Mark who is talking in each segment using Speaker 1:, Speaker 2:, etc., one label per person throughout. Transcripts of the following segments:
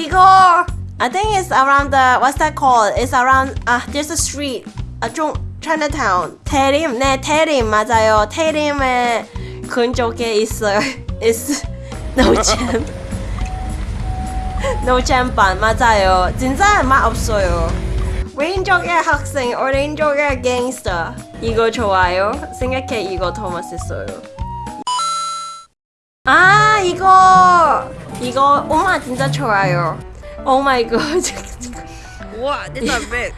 Speaker 1: 이거 I think it's around the what's that called? It's around ah there's a street 아좀 Chinatown 태림 네 태림 맞아요 태림의 근처에 있어요 It's 노잼 노잼반 맞아요 진짜 맛 없어요 왼쪽에 학생 오른쪽에 갱스터 이거 좋아요 생각해 이거 더 맛있어요 아 이거 이거 엄마 진짜 좋아요 오 마이 갓?
Speaker 2: These are red.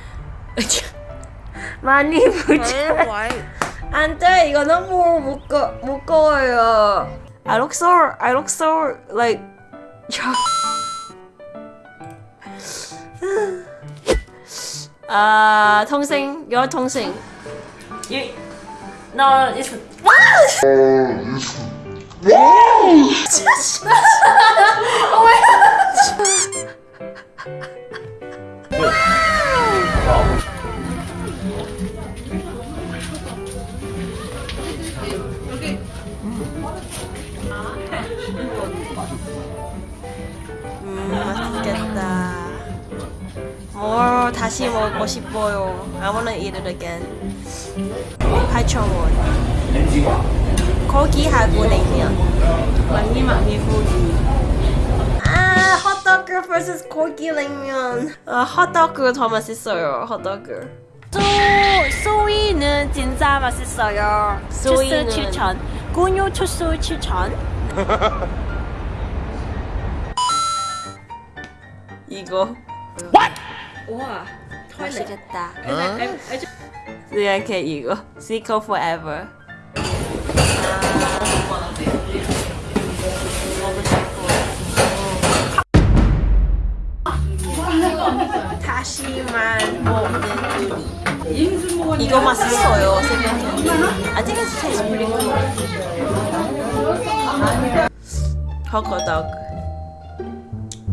Speaker 1: 많이
Speaker 2: white.
Speaker 1: 안돼 이거 너무 무거 무거워요 I look so I look so like 아 동생 your 동생 you no it's 음 뭘 다시 먹고 싶어요. I wanna eat it again 8,000원. 고기하고 냉면. 많이 많이 고기 아 핫도그 vs 고기 냉면. 아 핫도그 더 맛있어요 핫도그.
Speaker 3: 소, 소이는 진짜 맛있어요.
Speaker 1: 소이는-
Speaker 3: 추천. 군요 주스 추천.
Speaker 1: 이거
Speaker 2: Wow.
Speaker 1: 맛있겠다 생각해 이거 Zico forever 다시만 먹는 요리 이거 맛있어요 생각해 I think it tastes pretty good 헛거덕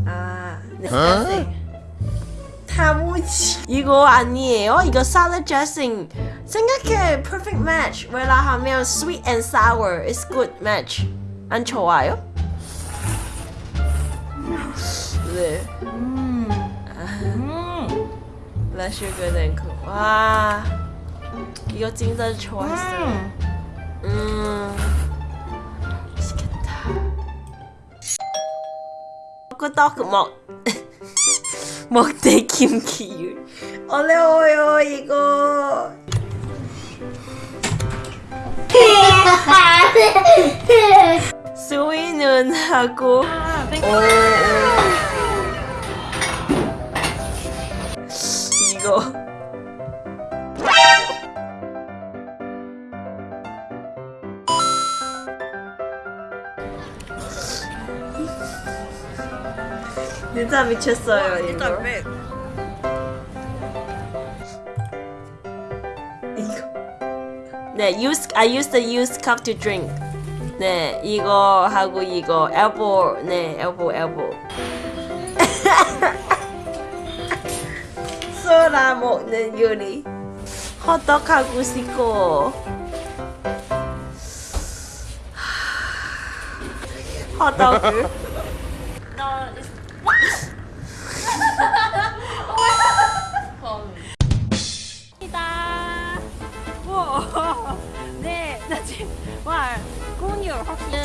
Speaker 1: 아 네. 다무치 이거 아니에요? 이거 salad dressing 생각해 perfect match 왜 하면 sweet and sour is good match 안 좋아요? 네라 슈거 랭크 와 이거 진짜 좋았어요 음 맛있겠다 끄떡 먹 먹대 김기율 어려워요 이거 스위는 하고. 이거 진짜 미쳤어요 이거
Speaker 2: red.
Speaker 1: 이거 네 use I use the used cup to drink 네 이거 하고 이거 elbow 네 elbow elbow 소라 먹는 요리 호떡 하고 싶고 호떡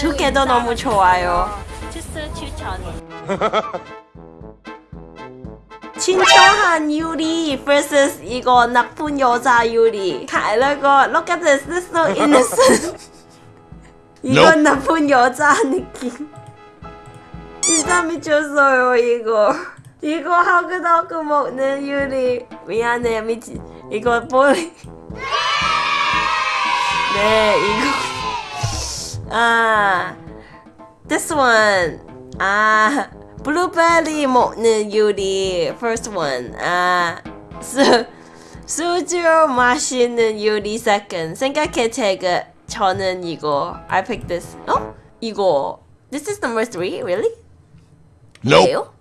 Speaker 1: 두개다 너무 좋아요.
Speaker 3: 주스 추천.
Speaker 1: 친절한 유리 vs 이거 나쁜 여자 유리. 이거 look at this, this is so innocent. 이건 나쁜 여자 느낌. 진짜 미쳤어요 이거. 이거 하그다그 먹는 유리. 미안해 미치. 이거 보이. 네 이거. 아, this one. 아. 블루베리 먹는 요리 first one 아 수, 수주 마시는 요리 second 생각해 제가 저는 이거 I picked this 어? 이거 this is number three really?
Speaker 4: Nope.
Speaker 1: 왜요?